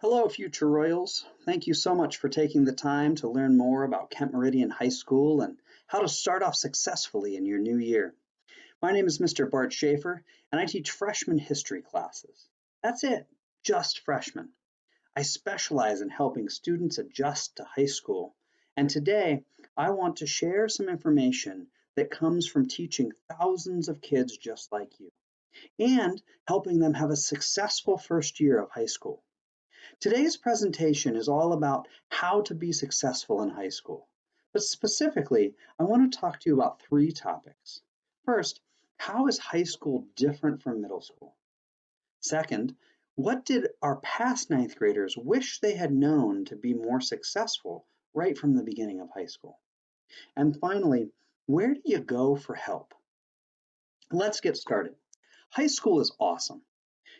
Hello, future Royals. Thank you so much for taking the time to learn more about Kent Meridian High School and how to start off successfully in your new year. My name is Mr. Bart Schaefer, and I teach freshman history classes. That's it, just freshmen. I specialize in helping students adjust to high school, and today I want to share some information that comes from teaching thousands of kids just like you and helping them have a successful first year of high school. Today's presentation is all about how to be successful in high school. But specifically, I want to talk to you about three topics. First, how is high school different from middle school? Second, what did our past ninth graders wish they had known to be more successful right from the beginning of high school? And finally, where do you go for help? Let's get started. High school is awesome.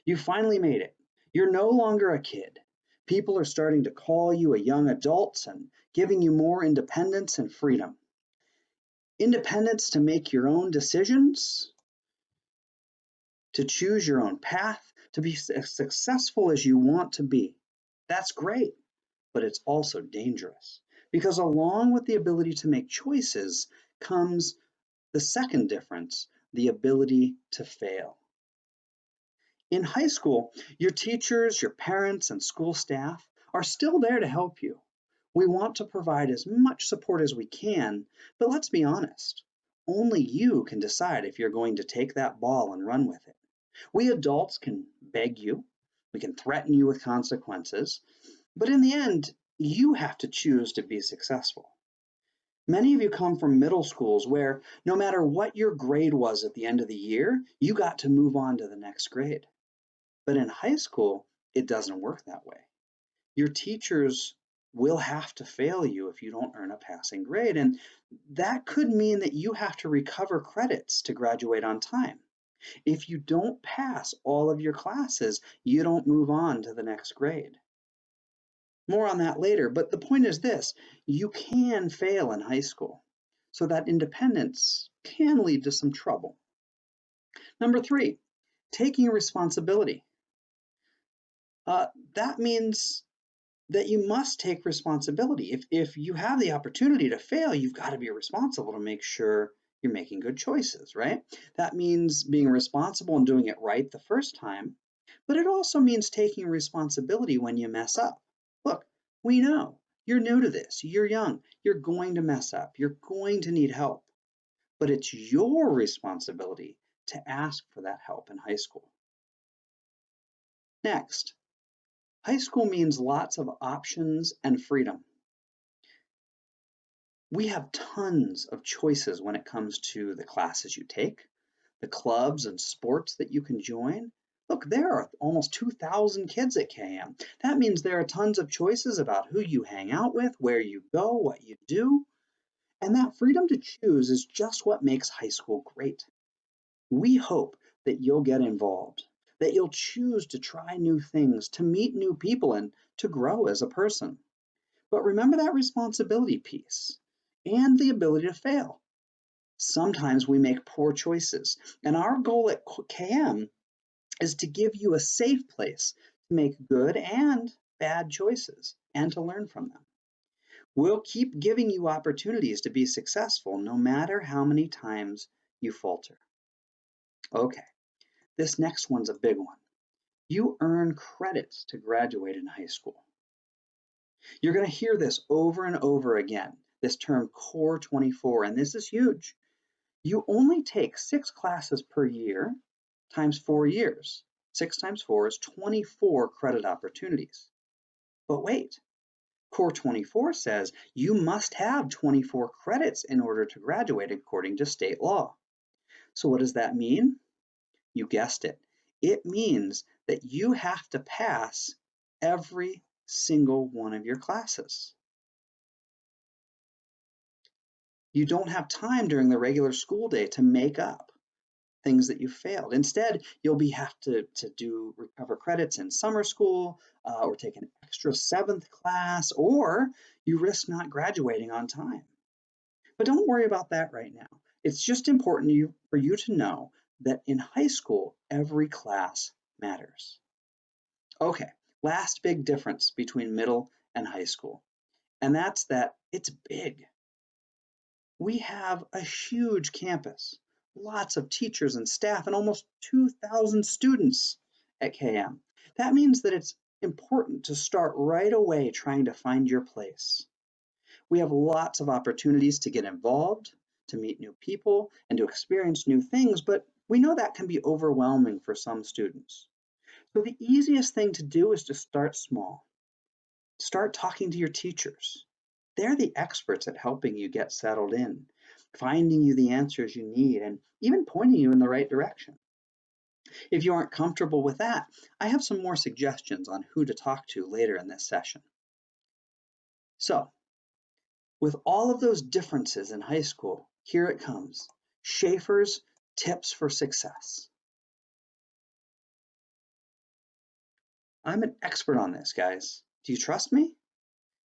You finally made it. You're no longer a kid. People are starting to call you a young adult and giving you more independence and freedom. Independence to make your own decisions, to choose your own path, to be as successful as you want to be. That's great, but it's also dangerous because along with the ability to make choices comes the second difference, the ability to fail. In high school, your teachers, your parents, and school staff are still there to help you. We want to provide as much support as we can, but let's be honest, only you can decide if you're going to take that ball and run with it. We adults can beg you, we can threaten you with consequences, but in the end, you have to choose to be successful. Many of you come from middle schools where no matter what your grade was at the end of the year, you got to move on to the next grade. But in high school, it doesn't work that way. Your teachers will have to fail you if you don't earn a passing grade. And that could mean that you have to recover credits to graduate on time. If you don't pass all of your classes, you don't move on to the next grade. More on that later, but the point is this, you can fail in high school. So that independence can lead to some trouble. Number three, taking responsibility. Uh, that means that you must take responsibility. If, if you have the opportunity to fail, you've got to be responsible to make sure you're making good choices, right? That means being responsible and doing it right the first time, but it also means taking responsibility when you mess up. Look, we know you're new to this, you're young, you're going to mess up, you're going to need help, but it's your responsibility to ask for that help in high school. Next, High school means lots of options and freedom. We have tons of choices when it comes to the classes you take, the clubs and sports that you can join. Look, there are almost 2,000 kids at KM. That means there are tons of choices about who you hang out with, where you go, what you do. And that freedom to choose is just what makes high school great. We hope that you'll get involved that you'll choose to try new things, to meet new people, and to grow as a person. But remember that responsibility piece and the ability to fail. Sometimes we make poor choices, and our goal at KM is to give you a safe place to make good and bad choices and to learn from them. We'll keep giving you opportunities to be successful no matter how many times you falter. Okay, this next one's a big one. You earn credits to graduate in high school. You're going to hear this over and over again, this term Core 24, and this is huge. You only take six classes per year times four years. Six times four is 24 credit opportunities. But wait, Core 24 says you must have 24 credits in order to graduate according to state law. So what does that mean? You guessed it. It means that you have to pass every single one of your classes. You don't have time during the regular school day to make up things that you failed. Instead, you'll be have to, to do recover credits in summer school uh, or take an extra seventh class, or you risk not graduating on time. But don't worry about that right now. It's just important you, for you to know that in high school, every class matters. Okay, Last big difference between middle and high school, and that's that it's big. We have a huge campus, lots of teachers and staff, and almost 2,000 students at KM. That means that it's important to start right away trying to find your place. We have lots of opportunities to get involved, to meet new people, and to experience new things, but we know that can be overwhelming for some students. So the easiest thing to do is to start small. Start talking to your teachers. They're the experts at helping you get settled in, finding you the answers you need, and even pointing you in the right direction. If you aren't comfortable with that, I have some more suggestions on who to talk to later in this session. So, with all of those differences in high school, here it comes. Schaefer's tips for success. I'm an expert on this, guys. Do you trust me?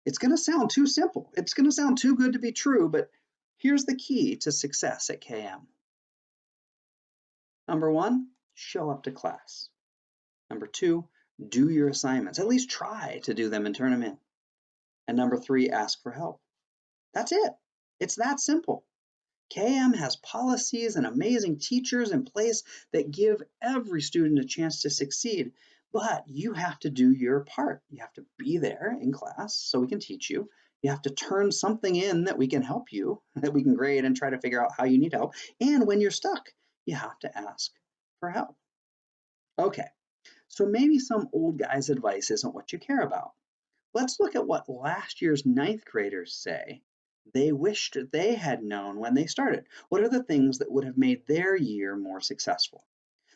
It's going to sound too simple. It's going to sound too good to be true, but here's the key to success at KM. Number one, show up to class. Number two, do your assignments. At least try to do them and turn them in. And number three, ask for help. That's it. It's that simple. KM has policies and amazing teachers in place that give every student a chance to succeed, but you have to do your part. You have to be there in class so we can teach you. You have to turn something in that we can help you, that we can grade and try to figure out how you need help. And when you're stuck, you have to ask for help. Okay, so maybe some old guy's advice isn't what you care about. Let's look at what last year's ninth graders say they wished they had known when they started. What are the things that would have made their year more successful?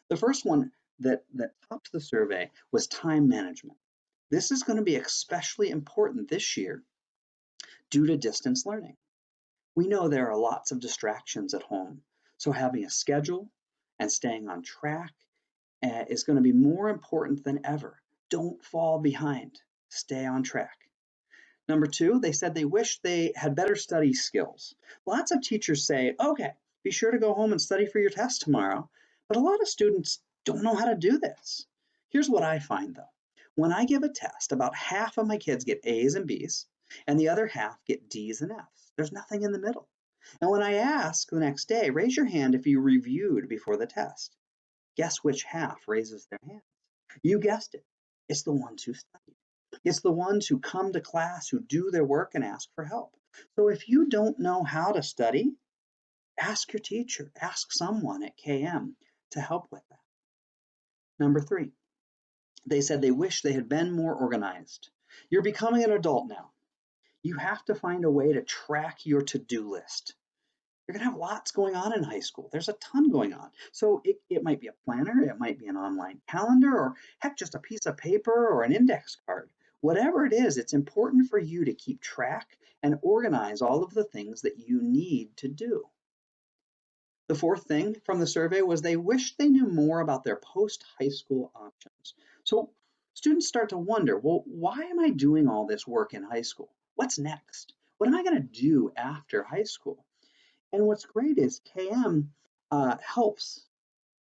The first one that, that topped the survey was time management. This is going to be especially important this year due to distance learning. We know there are lots of distractions at home, so having a schedule and staying on track uh, is going to be more important than ever. Don't fall behind, stay on track. Number two, they said they wish they had better study skills. Lots of teachers say, okay, be sure to go home and study for your test tomorrow. But a lot of students don't know how to do this. Here's what I find though. When I give a test, about half of my kids get A's and B's, and the other half get D's and F's. There's nothing in the middle. And when I ask the next day, raise your hand if you reviewed before the test. Guess which half raises their hands? You guessed it. It's the ones who studied. It's the ones who come to class, who do their work and ask for help. So if you don't know how to study, ask your teacher, ask someone at KM to help with that. Number three, they said they wish they had been more organized. You're becoming an adult now. You have to find a way to track your to-do list. You're gonna have lots going on in high school. There's a ton going on. So it, it might be a planner, it might be an online calendar, or heck, just a piece of paper or an index card. Whatever it is, it's important for you to keep track and organize all of the things that you need to do. The fourth thing from the survey was they wished they knew more about their post-high school options. So students start to wonder, well, why am I doing all this work in high school? What's next? What am I going to do after high school? And what's great is KM uh, helps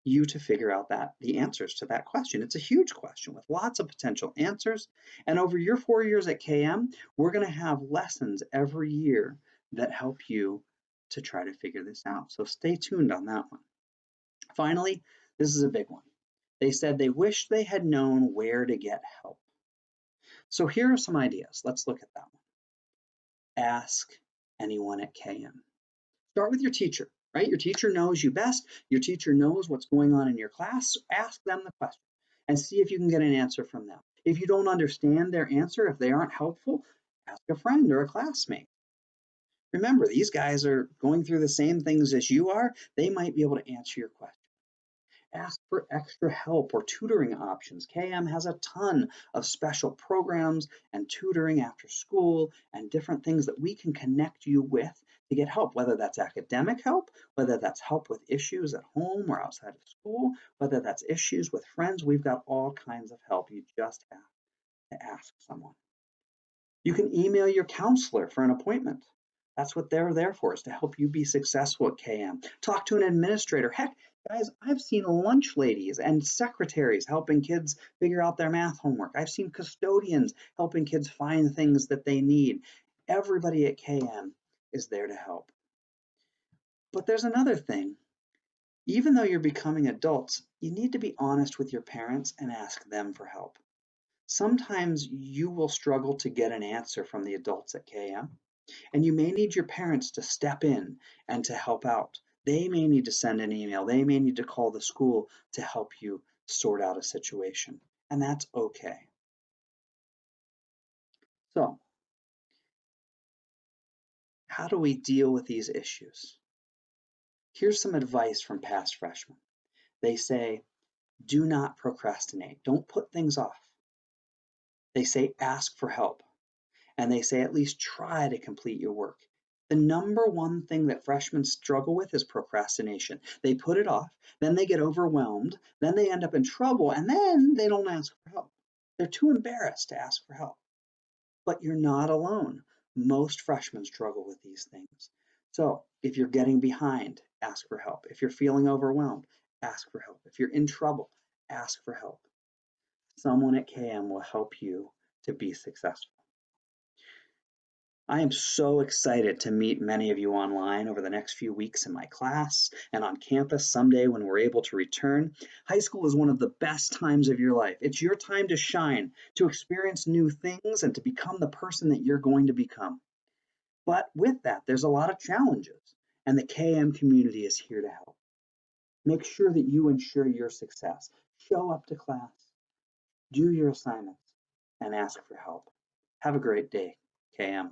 you to figure out that the answers to that question. It's a huge question with lots of potential answers. And over your four years at KM, we're going to have lessons every year that help you to try to figure this out. So stay tuned on that one. Finally, this is a big one. They said they wish they had known where to get help. So here are some ideas. Let's look at that one. Ask anyone at KM. Start with your teacher, right? Your teacher knows you best. Your teacher knows what's going on in your class. Ask them the question and see if you can get an answer from them. If you don't understand their answer, if they aren't helpful, ask a friend or a classmate. Remember, these guys are going through the same things as you are. They might be able to answer your question. Ask for extra help or tutoring options. KM has a ton of special programs and tutoring after school and different things that we can connect you with to get help, whether that's academic help, whether that's help with issues at home or outside of school, whether that's issues with friends. We've got all kinds of help. You just have to ask someone. You can email your counselor for an appointment. That's what they're there for, is to help you be successful at KM. Talk to an administrator. Heck, Guys, I've seen lunch ladies and secretaries helping kids figure out their math homework. I've seen custodians helping kids find things that they need. Everybody at KM is there to help. But there's another thing. Even though you're becoming adults, you need to be honest with your parents and ask them for help. Sometimes you will struggle to get an answer from the adults at KM, and you may need your parents to step in and to help out. They may need to send an email, they may need to call the school to help you sort out a situation, and that's okay. So, how do we deal with these issues? Here's some advice from past freshmen. They say, do not procrastinate. Don't put things off. They say, ask for help. And they say, at least try to complete your work. The number one thing that freshmen struggle with is procrastination. They put it off, then they get overwhelmed, then they end up in trouble, and then they don't ask for help. They're too embarrassed to ask for help. But you're not alone. Most freshmen struggle with these things. So if you're getting behind, ask for help. If you're feeling overwhelmed, ask for help. If you're in trouble, ask for help. Someone at KM will help you to be successful. I am so excited to meet many of you online over the next few weeks in my class and on campus someday when we're able to return. High school is one of the best times of your life. It's your time to shine, to experience new things, and to become the person that you're going to become. But with that, there's a lot of challenges, and the KM community is here to help. Make sure that you ensure your success. Show up to class, do your assignments, and ask for help. Have a great day, KM.